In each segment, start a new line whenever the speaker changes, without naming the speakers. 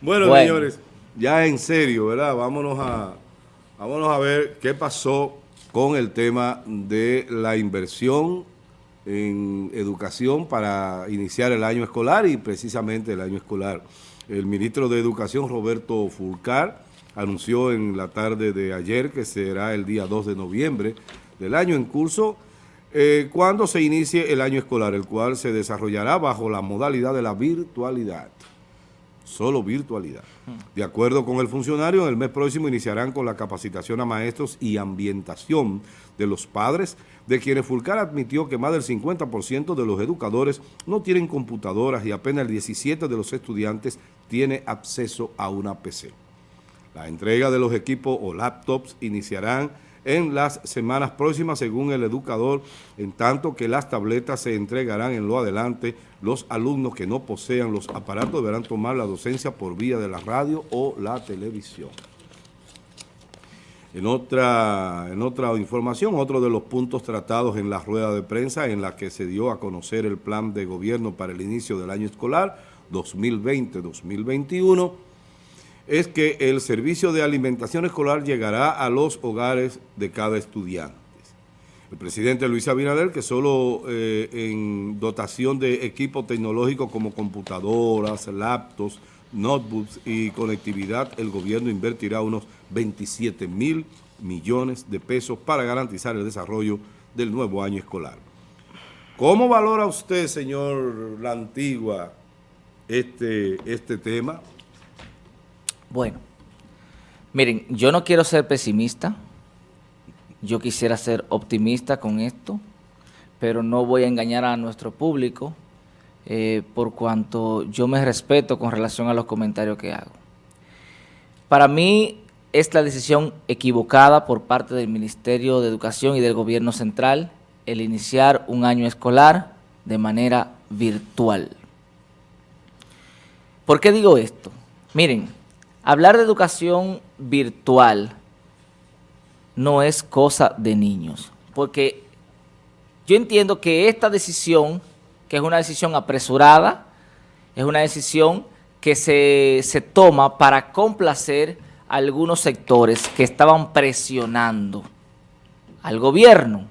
Bueno, señores, ya en serio, ¿verdad? Vámonos a, vámonos a ver qué pasó con el tema de la inversión en educación para iniciar el año escolar y precisamente el año escolar. El ministro de Educación, Roberto Fulcar, anunció en la tarde de ayer que será el día 2 de noviembre del año en curso, eh, cuando se inicie el año escolar, el cual se desarrollará bajo la modalidad de la virtualidad solo virtualidad. De acuerdo con el funcionario, en el mes próximo iniciarán con la capacitación a maestros y ambientación de los padres, de quienes Fulcar admitió que más del 50% de los educadores no tienen computadoras y apenas el 17% de los estudiantes tiene acceso a una PC. La entrega de los equipos o laptops iniciarán en las semanas próximas, según el educador, en tanto que las tabletas se entregarán en lo adelante. Los alumnos que no posean los aparatos deberán tomar la docencia por vía de la radio o la televisión. En otra, en otra información, otro de los puntos tratados en la rueda de prensa en la que se dio a conocer el plan de gobierno para el inicio del año escolar 2020-2021 es que el servicio de alimentación escolar llegará a los hogares de cada estudiante. El presidente Luis Abinader, que solo eh, en dotación de equipo tecnológico como computadoras, laptops, notebooks y conectividad, el gobierno invertirá unos 27 mil millones de pesos para garantizar el desarrollo del nuevo año escolar. ¿Cómo valora usted, señor La Antigua, este, este tema?
Bueno, miren, yo no quiero ser pesimista, yo quisiera ser optimista con esto, pero no voy a engañar a nuestro público eh, por cuanto yo me respeto con relación a los comentarios que hago. Para mí es la decisión equivocada por parte del Ministerio de Educación y del Gobierno Central el iniciar un año escolar de manera virtual. ¿Por qué digo esto? Miren, Hablar de educación virtual no es cosa de niños, porque yo entiendo que esta decisión, que es una decisión apresurada, es una decisión que se, se toma para complacer a algunos sectores que estaban presionando al gobierno.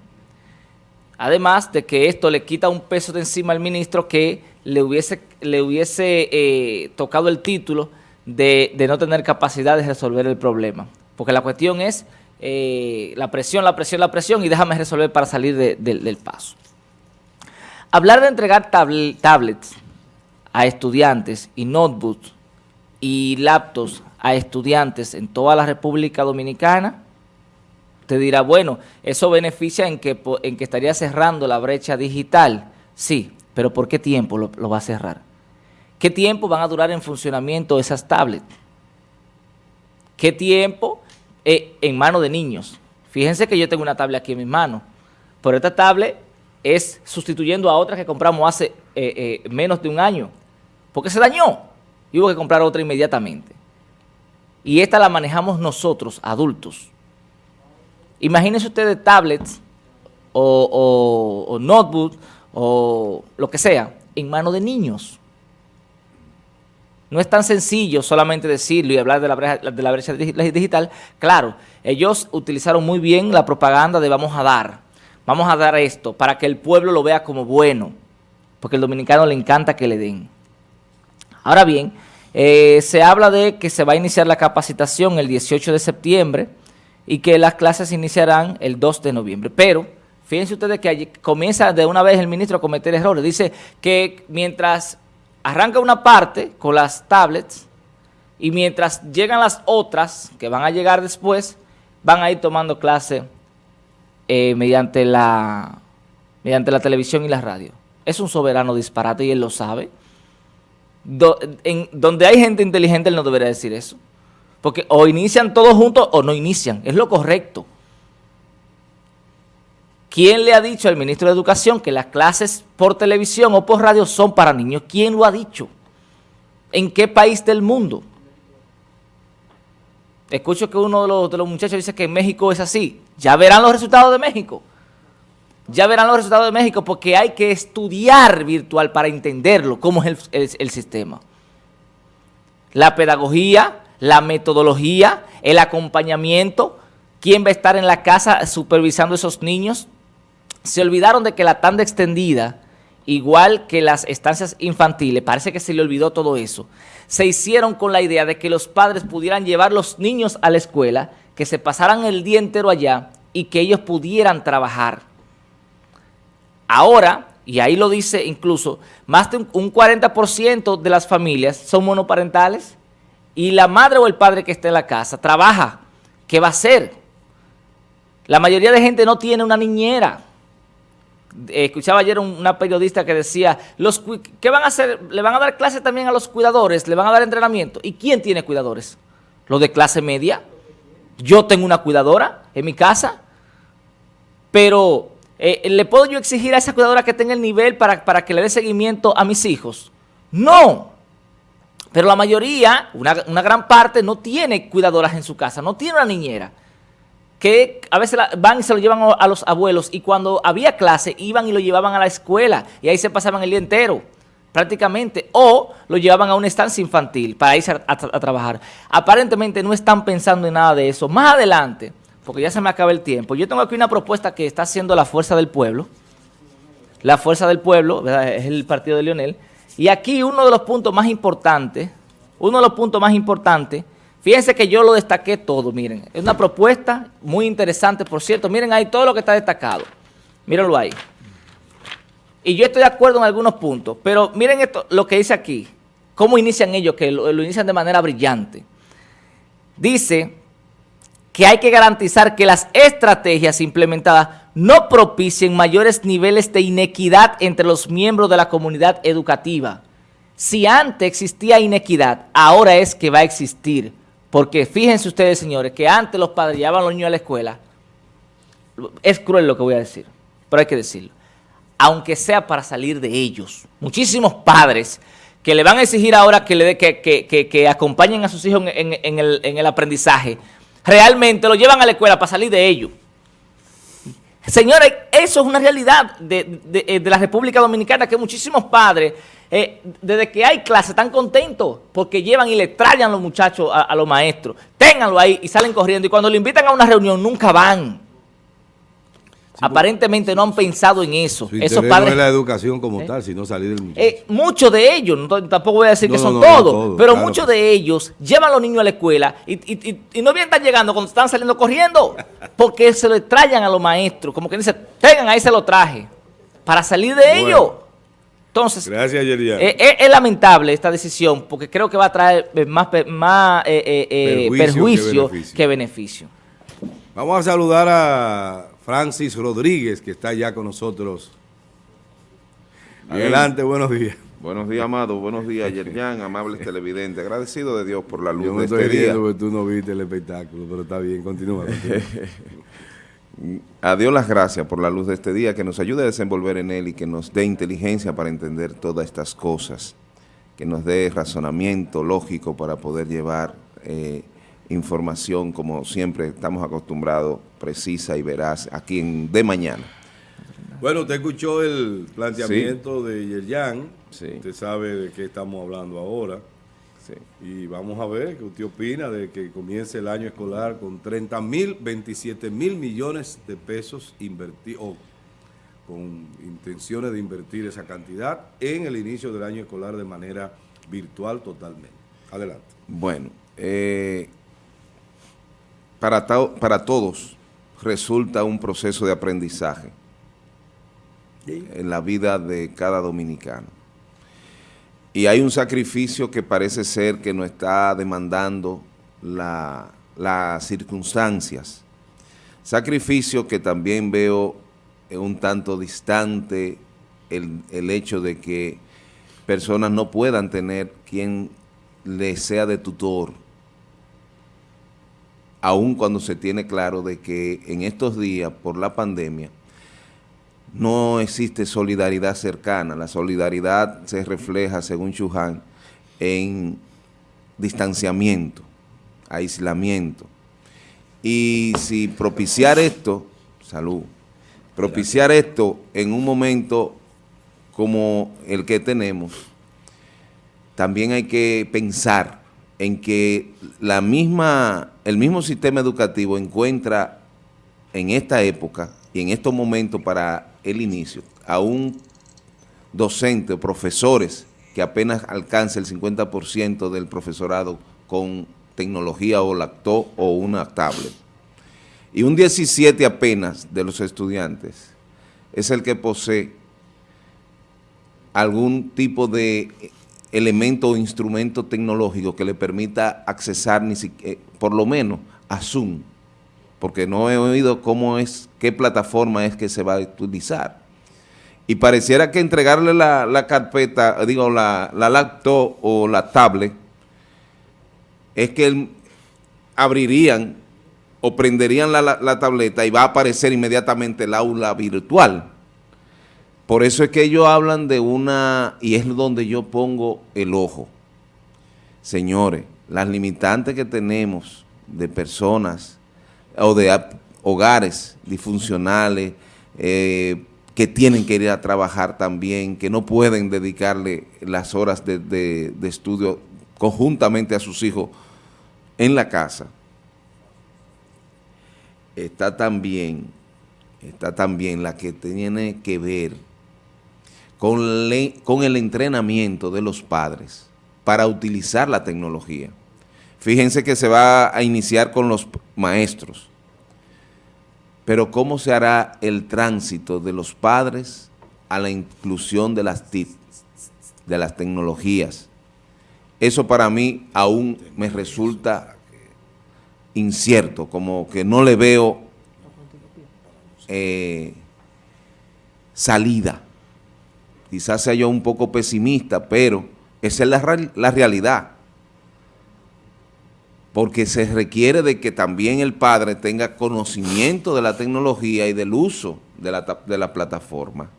Además de que esto le quita un peso de encima al ministro que le hubiese, le hubiese eh, tocado el título de, no tener capacidad de resolver el problema. Porque la cuestión es eh, la presión, la presión, la presión y déjame resolver para salir del paso. Hablar de entregar tablets a estudiantes y notebooks y laptops a estudiantes en toda la República Dominicana, te dirá, bueno, eso beneficia en que, en que estaría cerrando la brecha digital. Sí, pero ¿por qué tiempo lo va a cerrar? ¿Qué tiempo van a durar en funcionamiento esas tablets? ¿Qué tiempo eh, en manos de niños? Fíjense que yo tengo una tablet aquí en mis manos, pero esta tablet es sustituyendo a otra que compramos hace eh, eh, menos de un año, porque se dañó y hubo que comprar otra inmediatamente. Y esta la manejamos nosotros, adultos. Imagínense ustedes tablets o, o notebooks o lo que sea en manos de niños. No es tan sencillo solamente decirlo y hablar de la brecha, digital. Claro, ellos utilizaron muy bien la propaganda de vamos a dar, vamos a dar esto para que el pueblo lo vea como bueno, porque al dominicano le encanta que le den. Ahora bien, eh, se habla de que se va a iniciar la capacitación el 18 de septiembre y que las clases iniciarán el 2 de noviembre, pero fíjense ustedes que comienza de una vez el ministro a cometer errores. Dice que mientras arranca una parte con las tablets y mientras llegan las otras que van a llegar después, van a ir tomando clase eh, mediante, la, mediante la televisión y la radio. Es un soberano disparate y él lo sabe. donde hay gente inteligente él no debería decir eso. Porque o inician todos juntos o no inician. Es lo correcto. ¿Quién le ha dicho al ministro de Educación que las clases por televisión o por radio son para niños? ¿Quién lo ha dicho? ¿En qué país del mundo? Escucho que uno de los, muchachos dice que en México es así. Ya verán los resultados de México. Ya verán los resultados de México porque hay que estudiar virtual para entenderlo, cómo es el, el sistema. la pedagogía, la metodología, el acompañamiento, quién va a estar en la casa supervisando a esos niños. Se olvidaron de que la tanda extendida, igual que las estancias infantiles, parece que se le olvidó todo eso. Se hicieron con la idea de que los padres pudieran llevar los niños a la escuela, que se pasaran el día entero allá y que ellos pudieran trabajar. Ahora, y ahí lo dice incluso, más de un 40% de las familias son monoparentales y la madre o el padre que está en la casa trabaja. ¿Qué va a hacer? La mayoría de gente no tiene una niñera. Escuchaba ayer una periodista que decía, los, ¿qué van a hacer? ¿Le van a dar clases también a los cuidadores? ¿Le van a dar entrenamiento? ¿Y quién tiene cuidadores? ¿Los de clase media? Yo tengo una cuidadora en mi casa, pero eh, ¿le puedo yo exigir a esa cuidadora que tenga el nivel para, para que le dé seguimiento a mis hijos? No. Pero la mayoría, una, gran parte, no tiene cuidadoras en su casa, no tiene una niñera que a veces van y se lo llevan a los abuelos y cuando había clase iban y lo llevaban a la escuela y ahí se pasaban el día entero prácticamente o lo llevaban a una estancia infantil para irse a, trabajar. Aparentemente no están pensando en nada de eso. Más adelante, porque ya se me acaba el tiempo, yo tengo aquí una propuesta que está haciendo la Fuerza del Pueblo. La Fuerza del Pueblo, es el partido de Leonel, y aquí uno de los puntos más importantes, uno de los puntos más importantes, fíjense que yo lo destaqué todo, miren, es una propuesta muy interesante, por cierto, miren ahí todo lo que está destacado, mírenlo ahí. Y yo estoy de acuerdo en algunos puntos, pero miren esto, lo que dice aquí, cómo inician ellos, que lo, lo inician de manera brillante. Dice que hay que garantizar que las estrategias implementadas no propicien mayores niveles de inequidad entre los miembros de la comunidad educativa. Si antes existía inequidad, ahora es que va a existir. Porque fíjense ustedes, señores, que antes los padres llevaban a los niños a la escuela. Es cruel lo que voy a decir, pero hay que decirlo. Aunque sea para salir de ellos. Muchísimos padres que le van a exigir ahora que, le que, acompañen a sus hijos en, el, en el aprendizaje, realmente lo llevan a la escuela para salir de ellos. Señores, eso es una realidad de, eh, la República Dominicana, que muchísimos padres, eh, desde que hay clase, están contentos porque llevan y le traen a los muchachos, a, los maestros. Ténganlo ahí y salen corriendo. Y cuando le invitan a una reunión, nunca van. Aparentemente no han pensado en eso.
Esos padres, no es la educación como ¿Eh? tal, sino salir del muchacho.
Eh, muchos de ellos, tampoco voy a decir que son todos, pero muchos de ellos llevan a los niños a la escuela y, no bien están llegando cuando están saliendo corriendo, porque se lo traen a los maestros, como que dicen, tengan, ahí se lo traje, para salir de ellos. Entonces,
Gracias,
eh, es, lamentable esta decisión porque creo que va a traer más, más perjuicio, que beneficio.
Vamos a saludar a Francis Rodríguez, que está ya con nosotros. Adelante, buenos días.
Buenos días, Amado. Buenos días, Yerjan, amables televidentes. Agradecido de Dios por la luz
Yo
de
este día. que tú no viste el espectáculo, pero está bien, continúa.
a Dios las gracias por la luz de este día, que nos ayude a desenvolver en él y que nos dé inteligencia para entender todas estas cosas, que nos dé razonamiento lógico para poder llevar eh, información, como siempre estamos acostumbrados, precisa y veraz, aquí en De Mañana.
Bueno, usted escuchó el planteamiento de Yerjan, usted sabe de qué estamos hablando ahora, y vamos a ver qué usted opina de que comience el año escolar con 30 mil, 27 mil millones de pesos invertidos, con intenciones de invertir esa cantidad en el inicio del año escolar de manera virtual totalmente. Adelante.
Bueno, eh, para, para todos resulta un proceso de aprendizaje en la vida de cada dominicano. Y hay un sacrificio que parece ser que nos está demandando las circunstancias. Sacrificio que también veo un tanto distante el, el hecho de que personas no puedan tener quien les sea de tutor aun cuando se tiene claro de que en estos días, por la pandemia, no existe solidaridad cercana. La solidaridad se refleja, según Chuján, en distanciamiento, aislamiento. Y si propiciar esto, salud, propiciar esto en un momento como el que tenemos, también hay que pensar en que la misma, el mismo sistema educativo encuentra en esta época y en estos momentos para el inicio a un docente o profesores que apenas alcance el 50% del profesorado con tecnología o lactó o una tablet. Y un 17 apenas de los estudiantes es el que posee algún tipo de elemento o instrumento tecnológico que le permita accesar ni siquiera, eh, por lo menos a Zoom, porque no he oído cómo es, qué plataforma es que se va a utilizar. Y pareciera que entregarle la, carpeta, digo, la, la, laptop o la tablet, es que abrirían o prenderían la, la tableta y va a aparecer inmediatamente el aula virtual. Por eso es que ellos hablan de una, y es donde yo pongo el ojo. Señores, las limitantes que tenemos de personas o de hogares disfuncionales eh, que tienen que ir a trabajar también, que no pueden dedicarle las horas de, de estudio conjuntamente a sus hijos en la casa, está también, está también la que tiene que ver con, el entrenamiento de los padres para utilizar la tecnología. Fíjense que se va a iniciar con los maestros, pero ¿cómo se hará el tránsito de los padres a la inclusión de las TIC, de las tecnologías? Eso para mí aún me resulta incierto, como que no le veo eh, salida quizás sea yo un poco pesimista, pero esa es la, la realidad. Porque se requiere de que también el padre tenga conocimiento de la tecnología y del uso de la, de la plataforma.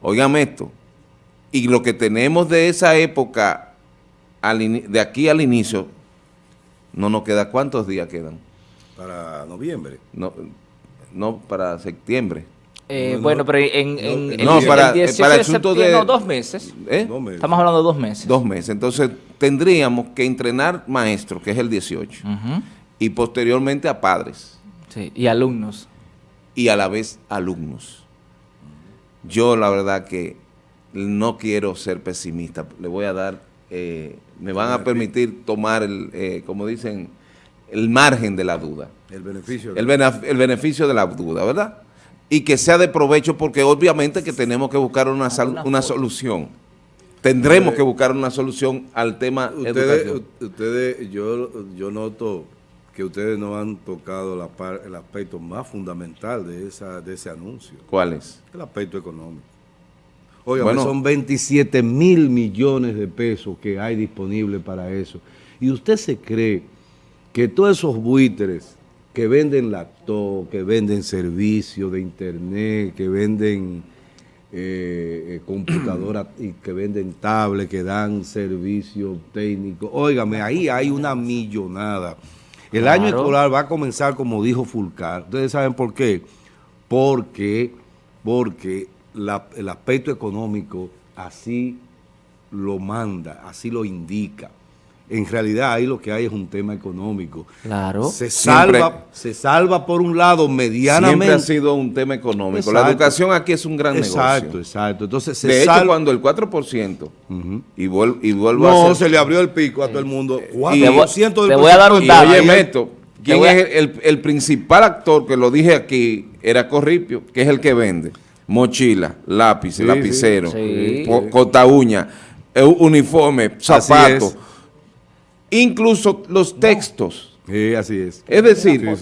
Óigame esto, y lo que tenemos de esa época, de aquí al inicio, no nos queda, ¿cuántos días quedan?
Para noviembre.
No, no para septiembre.
Eh, bueno, pero en, en,
no, para, el 18 para el asunto de,
no, dos meses. ¿Eh? dos meses. Estamos hablando de dos meses.
Dos meses. Entonces, tendríamos que entrenar maestros, que es el 18, y posteriormente a padres.
Sí, y alumnos.
Y a la vez alumnos. Yo, la verdad que no quiero ser pesimista. Le voy a dar, eh, me van a permitir tomar, el, eh, como dicen, el margen de la duda.
El beneficio.
El, el beneficio de la duda, ¿verdad? Y que sea de provecho porque obviamente que tenemos que buscar una, una solución. Tendremos que buscar una solución al tema
ustedes, Ustedes, yo, yo noto que ustedes no han tocado la el aspecto más fundamental de, esa, de ese anuncio.
¿Cuál es?
El aspecto económico. Oiga, bueno, son 27 mil millones de pesos que hay disponibles para eso. Y usted se cree que todos esos buitres que venden laptop, que venden servicios de internet, que venden eh, eh computadoras y que venden tablets, que dan servicios técnicos. Óigame, ahí hay una millonada. El año escolar va a comenzar como dijo Fulcar. ¿Ustedes saben por qué? Porque, porque el aspecto económico así lo manda, así lo indica en realidad ahí lo que hay es un tema económico.
Claro.
Se salva, se salva por un lado medianamente.
Siempre ha sido un tema económico. La educación aquí es un gran
negocio. Exacto, exacto. Entonces
se De hecho, cuando el 4% y, vuelvo, y vuelvo
no, a No, se le abrió el pico a todo el mundo. 4%
y, del te voy a dar un dato.
Oye, Meto, ¿quién es el, el, principal actor que lo dije aquí? Era Corripio, que es el que vende mochila, lápiz, lapicero, sí. cota uña, eh, uniforme, zapatos incluso los textos.
Sí, así es.
Es decir,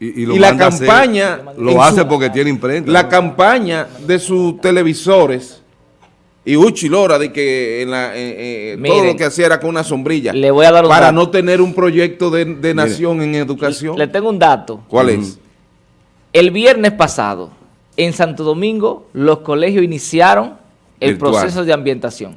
Y, la campaña...
lo hace porque tiene imprenta.
La campaña de sus televisores y Uchi Lora de que en la, todo lo que hacía era con una sombrilla.
Le voy a dar
Para no tener un proyecto de, nación en educación.
Le tengo un dato.
¿Cuál es?
El viernes pasado, en Santo Domingo, los colegios iniciaron el proceso de ambientación.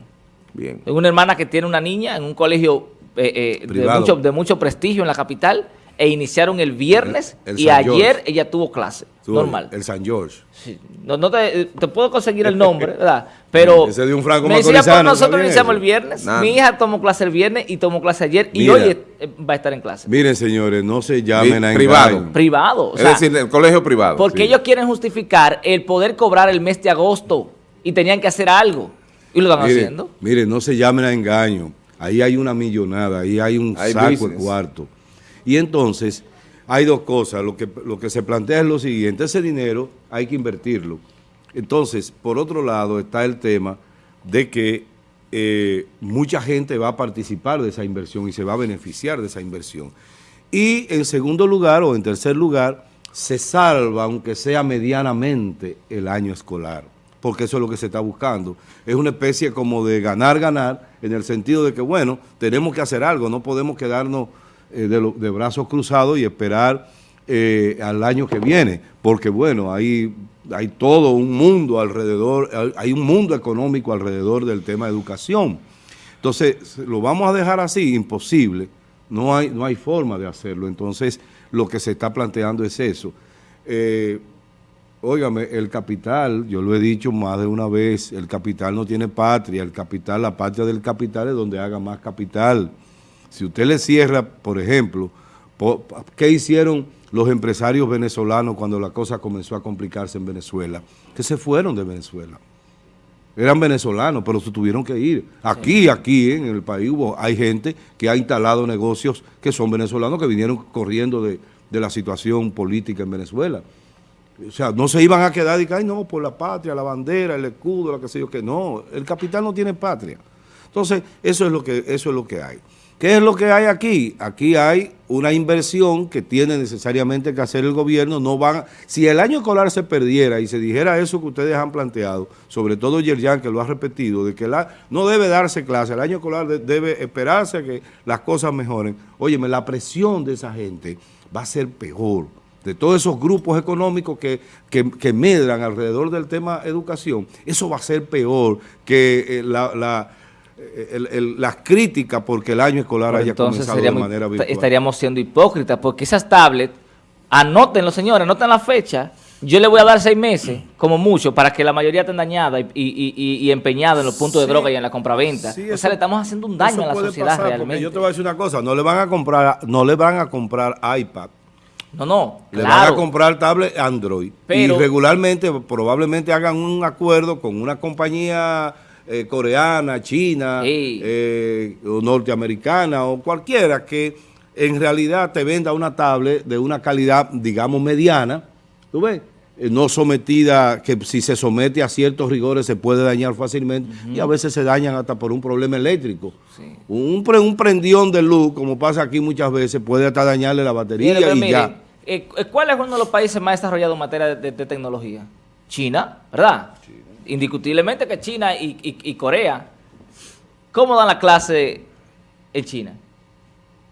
Bien.
Tengo una hermana que tiene una niña en un colegio eh, eh, de, mucho, de mucho prestigio en la capital, e iniciaron el viernes
El- el
y
San
ayer
George.
ella tuvo clase,
Tú,
normal.
El San George.
Sí, No, no te, te puedo conseguir el nombre, ¿verdad? Pero
Ese de un franco
me decía, pues nosotros
¿está bien
iniciamos
eso?
el viernes.
Nada.
Mi hija tomó clase el viernes y tomó clase ayer y
Mira.
hoy eh, va a estar en clase.
Miren, señores, no se llamen a
Privado.
engaño.
Privado. O
es decir, el colegio privado.
porque
sí.
ellos quieren justificar el poder cobrar el mes de agosto y tenían que hacer algo. Y lo están
Mire,
haciendo.
mire, no se llamen a engaño. Ahí hay una millonada, ahí hay un
Hay
saco de
business.
cuarto. Y entonces, hay dos cosas. Lo que, lo que se plantea es lo siguiente, ese dinero hay que invertirlo. Entonces, por otro lado, está el tema de que eh, mucha gente va a participar de esa inversión y se va a beneficiar de esa inversión. Y en segundo lugar, o en tercer lugar, se salva, aunque sea medianamente, el año escolar, porque eso es lo que se está buscando. Es una especie como de ganar-ganar, en el sentido de que, bueno, tenemos que hacer algo, no podemos quedarnos eh, de, brazos cruzados y esperar eh, al año que viene, porque, bueno, hay, hay todo un mundo alrededor, hay un mundo económico alrededor del tema de educación. Entonces, lo vamos a dejar así, imposible. No hay, no hay forma de hacerlo. Entonces, lo que se está planteando es eso. Eh, óigame, el capital, yo lo he dicho más de una vez, el capital no tiene patria. El capital, la patria del capital es donde haga más capital. Si usted le cierra, por ejemplo, ¿qué hicieron los empresarios venezolanos cuando la cosa comenzó a complicarse en Venezuela? Que se fueron de Venezuela eran venezolanos, pero se tuvieron que ir. Aquí, aquí en el país hubo, hay gente que ha instalado negocios que son venezolanos que vinieron corriendo de, de la situación política en Venezuela. O sea, no se iban a quedar y que, ay, no, por la patria, la bandera, el escudo, lo que sé yo, que no, el capital no tiene patria. Entonces, eso es lo que, eso es lo que hay. ¿Qué es lo que hay aquí? Aquí hay una inversión que tiene necesariamente que hacer el gobierno. No van, si el año escolar se perdiera y se dijera eso que ustedes han planteado, sobre todo Yerjan, que lo ha repetido, de que la, no debe darse clase, el año escolar de- debe esperarse a que las cosas mejoren. Óyeme, la presión de esa gente va a ser peor. De todos esos grupos económicos que, que, que medran alrededor del tema educación, eso va a ser peor que eh, la... la el- el- las críticas porque el año escolar
Pero
haya comenzado de manera virtual.
estaríamos siendo hipócritas porque esas tablets, anótenlo señores, anoten la fecha, yo le voy a dar seis meses, como mucho, para que la mayoría estén dañadas y, y, y- y empeñadas en los puntos de droga y en la compraventa.
Sí,
o
eso-
sea, le estamos haciendo un daño a la sociedad
pasar,
realmente.
Yo te voy a decir una cosa, no le van a comprar, no le van a comprar iPad,
No, no,
le van a comprar tablet Android.
Pero-
y regularmente, probablemente hagan un acuerdo con una compañía eh, coreana, china,
Sí.
eh, o norteamericana, o cualquiera que en realidad te venda una tablet de una calidad, digamos, mediana, ¿tú ves? Eh, no sometida, que si se somete a ciertos rigores se puede dañar fácilmente y a veces se dañan hasta por un problema eléctrico.
Sí.
Un, un prendión de luz, como pasa aquí muchas veces, puede hasta dañarle la batería y ya.
Eh, ¿Cuál es uno de los países más desarrollados en materia de, de- de tecnología? China, ¿verdad? Indiscutiblemente que China y, y- y Corea. ¿Cómo dan la clase en China?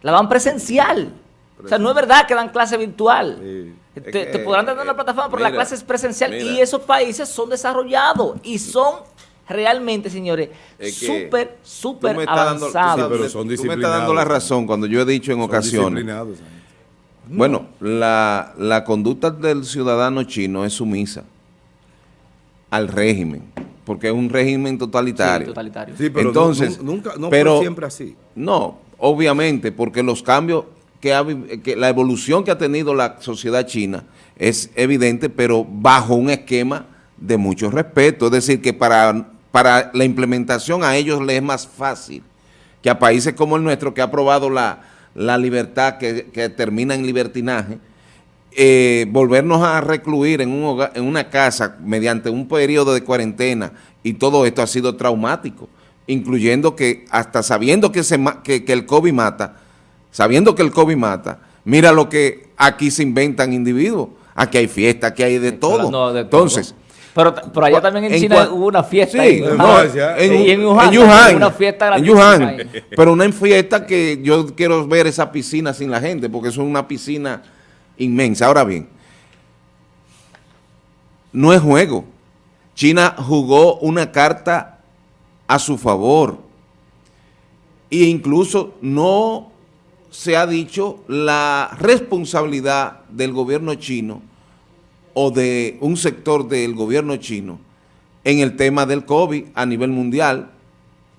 La dan presencial. O sea, no es verdad que dan clase virtual.
Sí.
Te,
Es que,
te podrán dar una
eh,
plataforma, pero la clase es presencial.
mira.
Y esos países son desarrollados y son realmente, señores, súper, súper
dando-
avanzados.
sabes,
pero son
Tú me estás dando la razón cuando yo he dicho en
Son
ocasiones. Bueno, la, la conducta del ciudadano chino es sumisa al régimen, porque es un régimen totalitario.
Sí, totalitario.
Sí, pero
Entonces,
nu- nunca, no
pero-
fue siempre así.
No, obviamente, porque los cambios que ha, que la evolución que ha tenido la sociedad china es evidente, pero bajo un esquema de mucho respeto. Es decir, que para, para la implementación a ellos les es más fácil que a países como el nuestro, que ha probado la, la libertad que, que termina en libertinaje, eh, volvernos a recluir en, un hogar- en una casa mediante un periodo de cuarentena y todo esto ha sido traumático, incluyendo que hasta sabiendo que, se, que, que el COVID mata, sabiendo que el COVID mata, mira lo que aquí se inventan individuos, aquí hay fiestas, aquí hay de todo.
No, de todo.
Entonces,
Pero, pero allá también en,
en
China hubo una fiesta.
Sí,
en
en,
Y en
en
Wuhan,
Wuhan,
una fiesta
en Wuhan. pero una fiesta que yo quiero ver esa piscina sin la gente, porque es una piscina inmensa. Ahora bien, no es juego. China jugó una carta a su favor e incluso no se ha dicho la responsabilidad del gobierno chino o de un sector del gobierno chino en el tema del COVID a nivel mundial.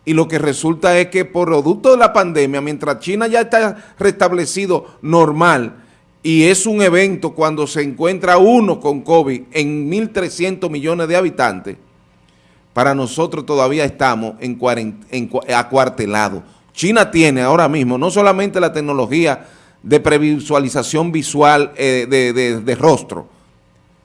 Y lo que resulta es que por producto de la pandemia, mientras China ya está restablecido normal y es un evento cuando se encuentra uno con COVID en 1.300 millones de habitantes, para nosotros todavía estamos en, en acuartelados. China tiene ahora mismo no solamente la tecnología de previsualización visual eh, de, de rostro,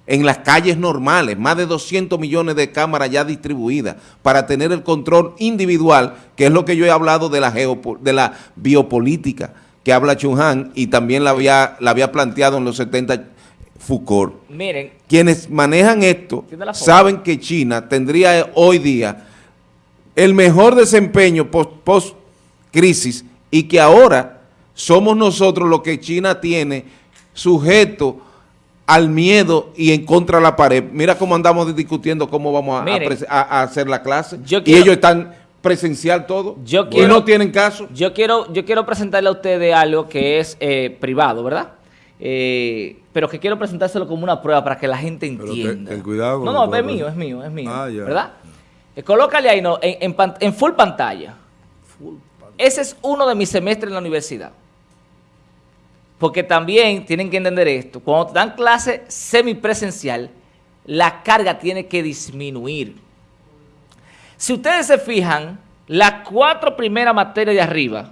en las calles normales, más de 200 millones de cámaras ya distribuidas para tener el control individual, que es lo que yo he hablado de la, de la biopolítica que habla Chung Han y también la había, la había planteado en los 70 Foucault. Miren. Quienes manejan esto saben que China tendría hoy día el mejor desempeño post-crisis y que ahora somos nosotros los que China tiene sujeto al miedo y en contra de la pared. Mira cómo andamos discutiendo cómo vamos a, hacer la clase. y ellos están presencial todo y no tienen caso.
Yo quiero, yo quiero presentarle a ustedes algo que es eh, privado, ¿verdad? Eh, pero que quiero presentárselo como una prueba para que la gente entienda.
Ten, cuidado.
no, no, es mío, es mío, es mío. Ah, ¿Verdad? Eh, colócale ahí no, en, en, full pantalla. Ese es uno de mis semestres en la universidad. Porque también tienen que entender esto. Cuando dan clase semipresencial, la carga tiene que disminuir. Si ustedes se fijan, las cuatro primeras materias de arriba,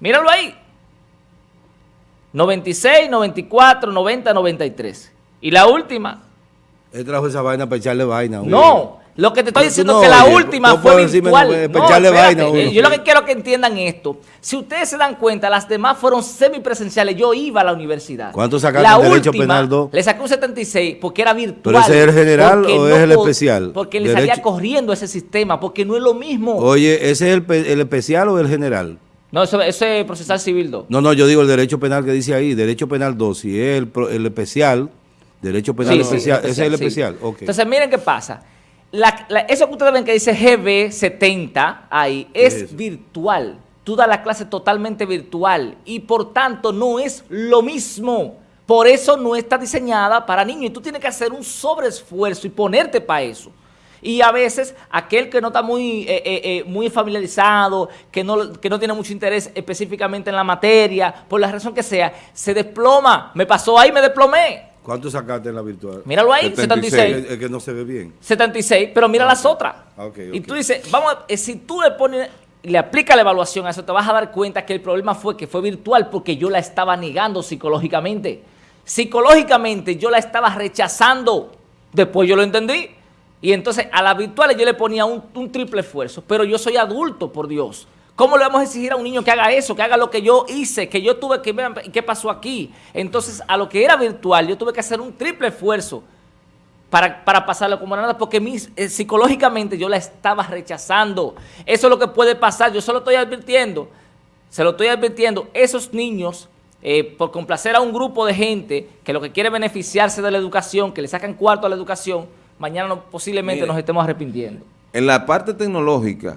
míralo ahí. 96, 94, 90, 93. Y la última.
Él trajo esa vaina para echarle vaina.
No, lo que te estoy diciendo es que la última fue virtual. Eh, yo lo que quiero que entiendan esto. Si ustedes se dan cuenta, las demás fueron semipresenciales. Yo iba a la universidad.
¿Cuánto sacaste en Derecho Penal 2?
Le saqué un 76 porque era virtual.
¿Pero ese es el general o es el especial?
Porque le salía corriendo ese sistema, porque no es lo mismo.
Oye, ¿ese es el, especial o el general?
No, eso, ese es procesal civil 2.
No, no, yo digo el derecho penal que dice ahí, derecho penal 2. Si es el, especial, derecho penal especial, ese es el especial.
Entonces, miren qué pasa eso que ustedes ven que dice GB70 ahí es, virtual. Tú das la clase totalmente virtual y por tanto no es lo mismo. Por eso no está diseñada para niños y tú tienes que hacer un sobreesfuerzo y ponerte para eso. Y a veces aquel que no está muy, eh, eh, eh, muy familiarizado, que no, que no tiene mucho interés específicamente en la materia, por la razón que sea, se desploma. Me pasó ahí, me desplomé.
¿Cuánto sacaste en la virtual?
Míralo ahí, 76.
Es, que no se ve bien.
76, pero mira las otras. Ah, y tú dices, vamos, eh, si tú le pones, le aplicas la evaluación a eso, te vas a dar cuenta que el problema fue que fue virtual porque yo la estaba negando psicológicamente. Psicológicamente yo la estaba rechazando. Después yo lo entendí. Y entonces a la virtual yo le ponía un, un triple esfuerzo. Pero yo soy adulto, por Dios. ¿Cómo le vamos a exigir a un niño que haga eso, que haga lo que yo hice, que yo tuve que ver qué pasó aquí? Entonces, a lo que era virtual, yo tuve que hacer un triple esfuerzo para, pasarlo como nada, porque eh, psicológicamente yo la estaba rechazando. Eso es lo que puede pasar, yo solo estoy advirtiendo, se lo estoy advirtiendo, esos niños, eh, por complacer a un grupo de gente que lo que quiere beneficiarse de la educación, que le sacan cuarto a la educación, mañana posiblemente nos estemos arrepintiendo.
En la parte tecnológica,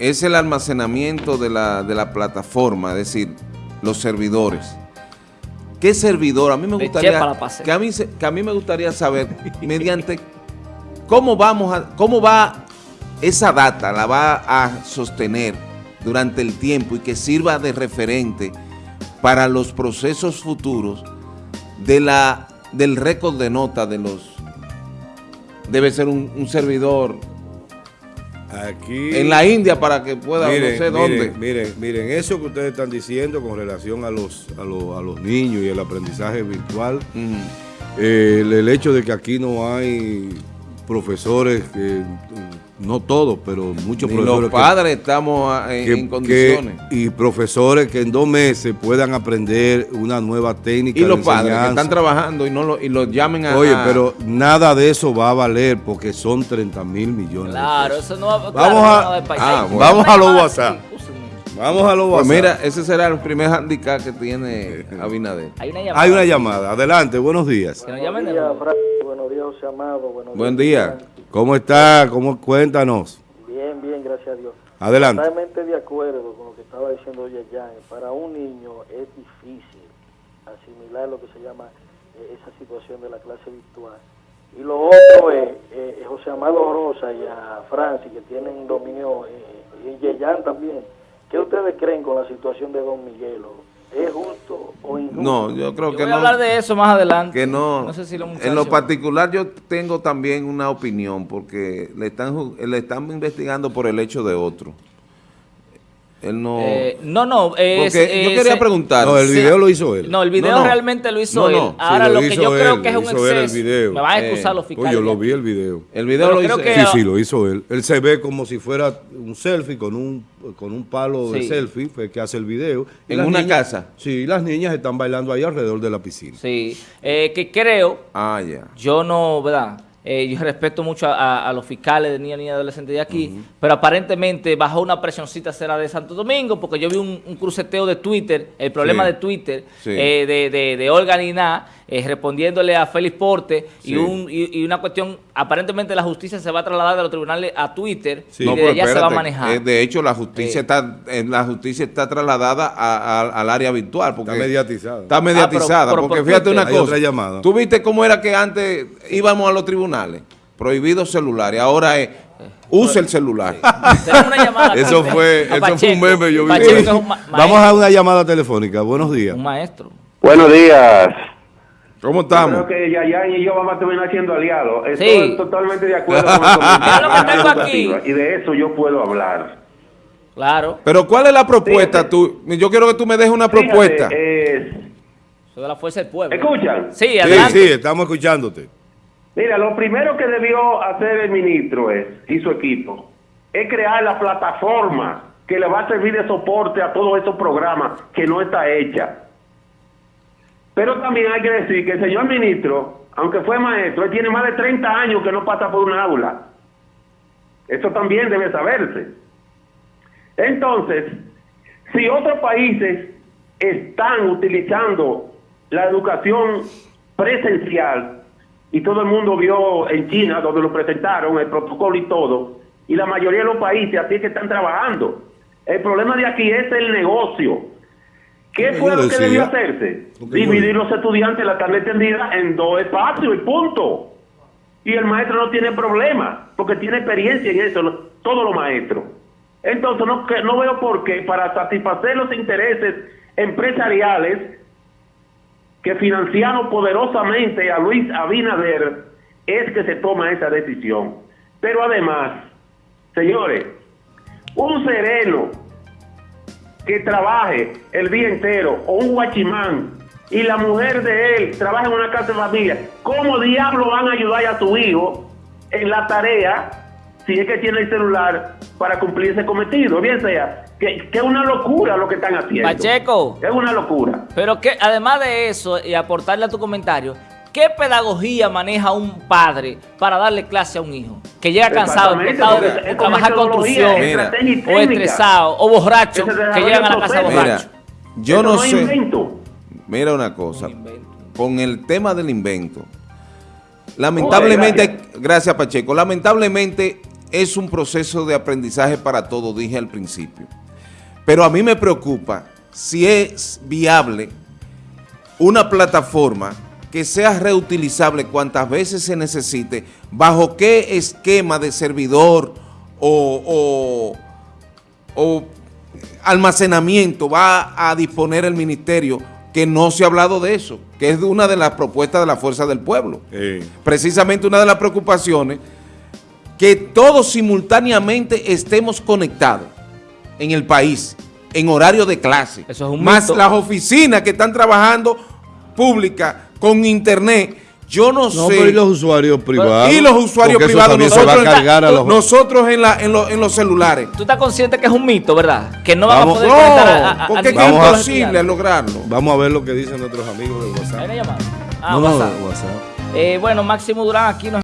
es el almacenamiento de la, plataforma, es decir, los servidores. ¿Qué servidor? A mí me gustaría que a mí, que a mí me gustaría saber mediante cómo vamos a cómo va esa data la va a sostener durante el tiempo y que sirva de referente para los procesos futuros de la del récord de nota de los debe ser un servidor
Aquí,
en la India para que pueda,
miren,
no sé dónde.
Miren, miren, eso que ustedes están diciendo con relación a los, a los, a los niños y el aprendizaje virtual, eh, el, hecho de que aquí no hay profesores que no todos, pero muchos profesores.
Los padres estamos ah, en, condiciones.
y profesores que en dos meses puedan aprender una nueva técnica.
Y los padres que están trabajando y no lo, y los llamen a.
Oye, pero nada de eso va a valer porque son 30 mil millones.
Claro, eso no va
Vamos a, ah, vamos a los WhatsApp. Vamos a los pues WhatsApp.
mira, ese será el primer handicap que tiene Abinader.
Hay una llamada. Hay una llamada. Adelante, buenos días.
Buenos días, Buenos días, José Amado.
Buen día. ¿Cómo está? ¿Cómo? Cuéntanos.
Bien, bien, gracias a Dios.
Adelante.
Totalmente de acuerdo con lo que estaba diciendo Yayan. Para un niño es difícil asimilar lo que se llama eh, esa situación de la clase virtual. Y lo otro es, eh, José Amado Rosa y a Francis, que tienen dominio, eh, y Yayan también. ¿Qué ustedes creen con la situación de Don Miguelo? ¿Es justo o injusto?
No, yo creo
Yo
que
voy
no.
a hablar de eso más adelante.
que no,
No sé si los
en lo particular yo tengo también una opinión porque le están ju- le están investigando por el hecho de otro. Él no
Eh, no, no. es-
porque yo quería preguntar.
No, el
Sí.
video lo hizo él.
No, el video
No, no.
realmente lo hizo
No,
él.
Sí,
Ahora
lo
lo, que yo creo que es un
hizo él el
exceso.
video.
Me van a
Eh,
excusar los
Oye,
fiscales.
yo lo vi el video.
el video
Pero
lo hizo
que-
Sí, sí, lo hizo él. Él se ve como si fuera un selfie con un, con un palo de selfie, fue que hace el video. Y
¿En una
niñas-
casa?
Sí, las niñas están bailando ahí alrededor de la piscina.
Sí. Eh, que creo,
Ah, ya.
yo no, ¿verdad? Eh, yo respeto mucho a, a- a los fiscales de niñas, niñas y adolescentes de aquí, pero aparentemente bajó una presioncita será de Santo Domingo, porque yo vi un, un cruceteo de Twitter, el problema
Sí.
de Twitter,
Sí.
eh, de, de, de Olga Niná, eh, respondiéndole a Félix Porte,
Sí.
y, un, y, y una cuestión, aparentemente la justicia se va a trasladar de los tribunales a Twitter,
Sí.
y
No,
desde allá se va a manejar.
eh, de hecho, la justicia
Eh.
está eh, la justicia está trasladada a- a- al área virtual. Porque
Está mediatizada.
Está mediatizada.
Ah, pero- pero
porque
por
fíjate una cosa. ¿Tú viste cómo era que antes íbamos a los tribunales? Prohibidos celulares. Ahora es usa el celular.
Tenemos una llamada.
Eso fue, eso fue un meme, yo vi. Vamos a una llamada telefónica. Buenos días.
Un maestro.
Buenos días.
¿Cómo estamos?
Creo que Yayan y yo vamos a terminar siendo aliados. Estoy
Sí.
totalmente de acuerdo con
aquí.
educativa, Y de eso yo puedo hablar.
Claro.
Pero ¿cuál es la propuesta?
Fíjate.
Tú, yo quiero que tú me dejes una
Fíjate,
propuesta.
eh,
Eso de la fuerza del pueblo.
¿Escuchan?
Sí,
Sí,
adelante.
sí, estamos escuchándote.
mira, lo primero que debió hacer el ministro es, y su equipo es crear la plataforma que le va a servir de soporte a todos esos programas que no está hecha. Pero también hay que decir que el señor ministro, aunque fue maestro, él tiene más de 30 años que no pasa por un aula. Eso también debe saberse. Entonces, si otros países están utilizando la educación presencial, y todo el mundo vio en China, donde lo presentaron, el protocolo y todo, y la mayoría de los países así que están trabajando. El problema de aquí es el negocio. ¿Qué fue lo que debió hacerse? Dividir los estudiantes la tarde entendida en dos espacios y punto. Y el maestro no tiene problema, porque tiene experiencia en eso, lo- todos los maestros. Entonces no, no veo por qué, para satisfacer los intereses empresariales que financiaron poderosamente a Luis Abinader, es que se toma esa decisión. Pero además, señores, un sereno que trabaje el día entero o un guachimán y la mujer de él trabaja en una casa de familia, ¿cómo diablo van a ayudar a su hijo en la tarea si es que tiene el celular para cumplir ese cometido? Bien sea, que, que es una locura lo que están haciendo.
Pacheco.
Es una locura.
Pero que además de eso, y aportarle a tu comentario, ¿qué pedagogía maneja un padre para darle clase a un hijo? Que llega cansado, explotado de, trabajar construcción,
Mira.
o estresado, o borracho,
Que
llegan a la casa.
Mira,
borracho.
yo no sé.
invento.
Mira una cosa.
Un.
Con el tema del invento. Lamentablemente,
Oye,
gracias. Pacheco, lamentablemente es un proceso de aprendizaje para todos, dije al principio. Pero a mí me preocupa si es viable una plataforma que sea reutilizable cuantas veces se necesite, bajo qué esquema de servidor o, o- o almacenamiento va a disponer el ministerio, que no se ha hablado de eso, que es una de las propuestas de la Fuerza del Pueblo.
Eh,
Precisamente una de las preocupaciones, que todos simultáneamente estemos conectados en el país, en horario de clase.
Eso es un
Más
mito.
las oficinas que están trabajando públicas con internet. Yo no,
no,
sé.
pero y los usuarios privados.
Y los usuarios privados,
se
nosotros,
va a cargar a los...
nosotros en, la, en, lo- en los celulares.
Tú estás consciente que es un mito, ¿verdad? Que no van
Vamos-
a poder
No,
a, a-
porque es imposible lograrlo.
Vamos a ver lo que dicen nuestros amigos de
¿Hay
WhatsApp.
una llamada? Ah,
no, no,
WhatsApp.
WhatsApp.
Eh, bueno, Máximo Durán aquí nos